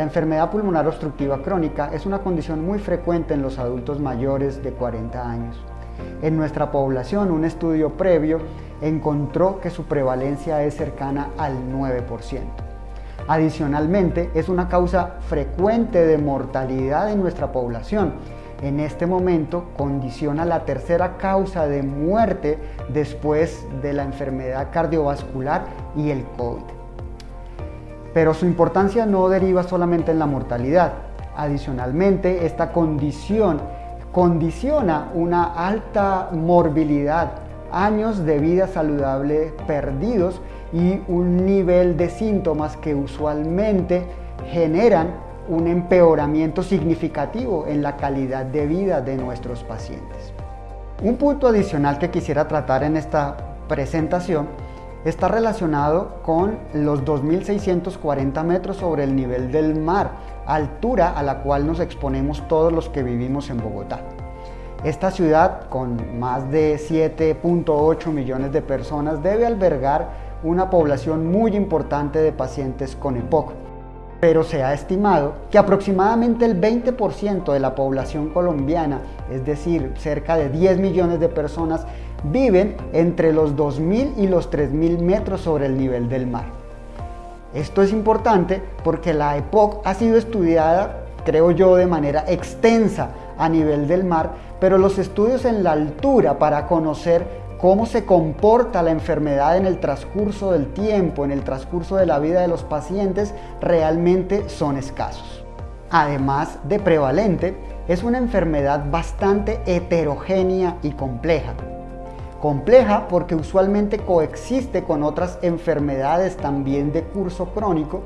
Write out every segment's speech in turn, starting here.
La enfermedad pulmonar obstructiva crónica es una condición muy frecuente en los adultos mayores de 40 años. En nuestra población, un estudio previo encontró que su prevalencia es cercana al 9%. Adicionalmente, es una causa frecuente de mortalidad en nuestra población. En este momento condiciona la tercera causa de muerte después de la enfermedad cardiovascular y el COVID. Pero su importancia no deriva solamente en la mortalidad. Adicionalmente, esta condición condiciona una alta morbilidad, años de vida saludable perdidos y un nivel de síntomas que usualmente generan un empeoramiento significativo en la calidad de vida de nuestros pacientes. Un punto adicional que quisiera tratar en esta presentación está relacionado con los 2.640 metros sobre el nivel del mar, altura a la cual nos exponemos todos los que vivimos en Bogotá. Esta ciudad, con más de 7.8 millones de personas, debe albergar una población muy importante de pacientes con EPOC, pero se ha estimado que aproximadamente el 20% de la población colombiana, es decir, cerca de 10 millones de personas, viven entre los 2.000 y los 3.000 metros sobre el nivel del mar. Esto es importante porque la EPOC ha sido estudiada, creo yo, de manera extensa a nivel del mar, pero los estudios en la altura para conocer cómo se comporta la enfermedad en el transcurso del tiempo, en el transcurso de la vida de los pacientes, realmente son escasos. Además de prevalente, es una enfermedad bastante heterogénea y compleja. Compleja porque usualmente coexiste con otras enfermedades también de curso crónico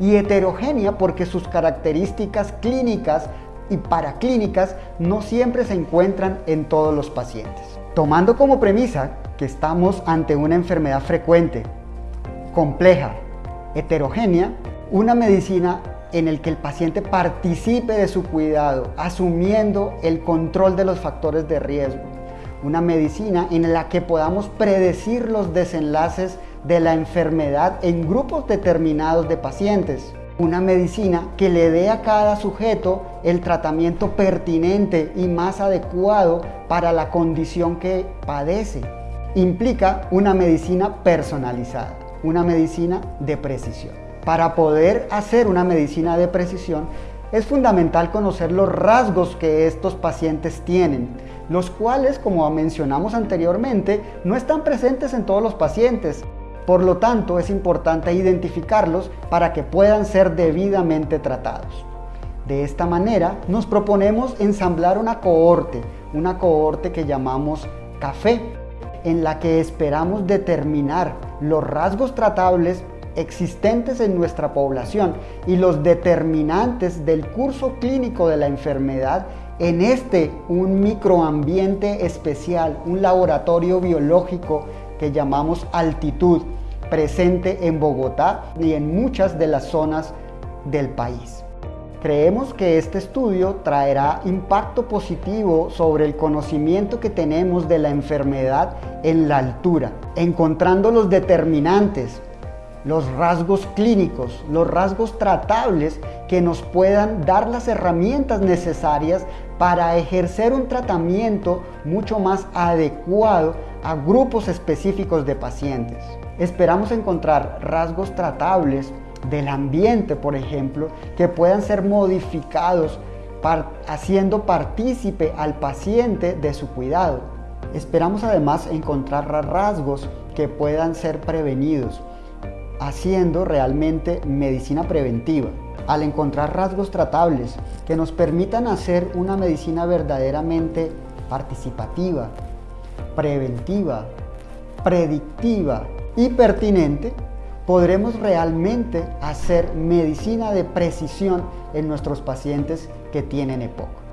y heterogénea porque sus características clínicas y paraclínicas no siempre se encuentran en todos los pacientes. Tomando como premisa que estamos ante una enfermedad frecuente, compleja, heterogénea, una medicina en el que el paciente participe de su cuidado, asumiendo el control de los factores de riesgo, una medicina en la que podamos predecir los desenlaces de la enfermedad en grupos determinados de pacientes. Una medicina que le dé a cada sujeto el tratamiento pertinente y más adecuado para la condición que padece. Implica una medicina personalizada, una medicina de precisión. Para poder hacer una medicina de precisión es fundamental conocer los rasgos que estos pacientes tienen, los cuales, como mencionamos anteriormente, no están presentes en todos los pacientes. Por lo tanto, es importante identificarlos para que puedan ser debidamente tratados. De esta manera, nos proponemos ensamblar una cohorte, una cohorte que llamamos café, en la que esperamos determinar los rasgos tratables existentes en nuestra población y los determinantes del curso clínico de la enfermedad en este un microambiente especial, un laboratorio biológico que llamamos altitud, presente en Bogotá y en muchas de las zonas del país. Creemos que este estudio traerá impacto positivo sobre el conocimiento que tenemos de la enfermedad en la altura, encontrando los determinantes, los rasgos clínicos, los rasgos tratables que nos puedan dar las herramientas necesarias para ejercer un tratamiento mucho más adecuado a grupos específicos de pacientes. Esperamos encontrar rasgos tratables del ambiente, por ejemplo, que puedan ser modificados haciendo partícipe al paciente de su cuidado. Esperamos además encontrar rasgos que puedan ser prevenidos, haciendo realmente medicina preventiva. Al encontrar rasgos tratables que nos permitan hacer una medicina verdaderamente participativa, preventiva, predictiva y pertinente, podremos realmente hacer medicina de precisión en nuestros pacientes que tienen EPOC.